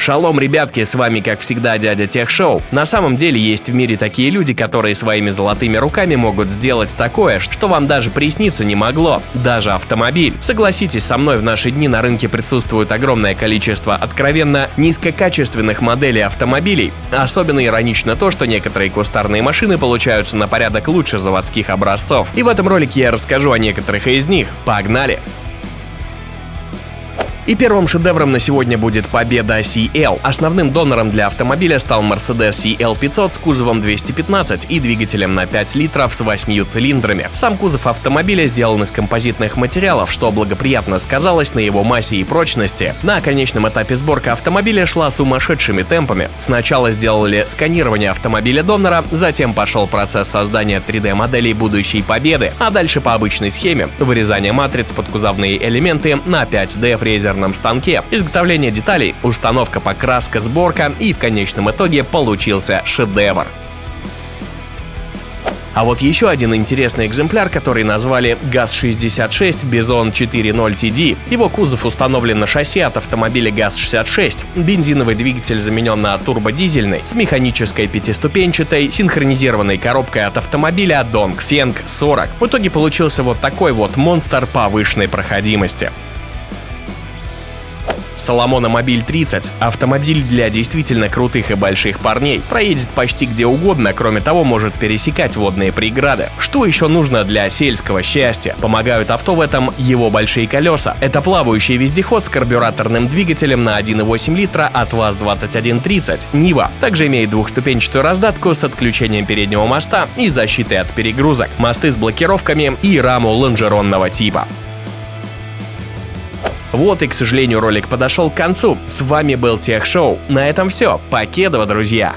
Шалом, ребятки, с вами как всегда дядя Тех Шоу. На самом деле есть в мире такие люди, которые своими золотыми руками могут сделать такое, что вам даже присниться не могло. Даже автомобиль. Согласитесь со мной, в наши дни на рынке присутствует огромное количество откровенно низкокачественных моделей автомобилей. Особенно иронично то, что некоторые кустарные машины получаются на порядок лучше заводских образцов. И в этом ролике я расскажу о некоторых из них. Погнали! И первым шедевром на сегодня будет победа CL. Основным донором для автомобиля стал Mercedes CL500 с кузовом 215 и двигателем на 5 литров с 8 цилиндрами. Сам кузов автомобиля сделан из композитных материалов, что благоприятно сказалось на его массе и прочности. На конечном этапе сборка автомобиля шла сумасшедшими темпами. Сначала сделали сканирование автомобиля донора, затем пошел процесс создания 3D-моделей будущей победы, а дальше по обычной схеме – вырезание матриц под кузовные элементы на 5D фрезерном токарном станке. Изготовление деталей, установка, покраска, сборка и в конечном итоге получился шедевр. А вот еще один интересный экземпляр, который назвали ГАЗ-66 Бизон 4.0 TD. Его кузов установлен на шасси от автомобиля ГАЗ-66. Бензиновый двигатель заменен на турбодизельный с механической пятиступенчатой синхронизированной коробкой от автомобиля Dongfeng 40. В итоге получился вот такой вот монстр повышенной проходимости. Соломона Мобиль 30 – автомобиль для действительно крутых и больших парней. Проедет почти где угодно, кроме того, может пересекать водные преграды. Что еще нужно для сельского счастья? Помогают авто в этом его большие колеса. Это плавающий вездеход с карбюраторным двигателем на 1,8 литра от ВАЗ-2130 Нива. Также имеет двухступенчатую раздатку с отключением переднего моста и защитой от перегрузок, мосты с блокировками и раму лонжеронного типа. Вот и, к сожалению, ролик подошел к концу. С вами был Тех Шоу. На этом все. Покедова, друзья!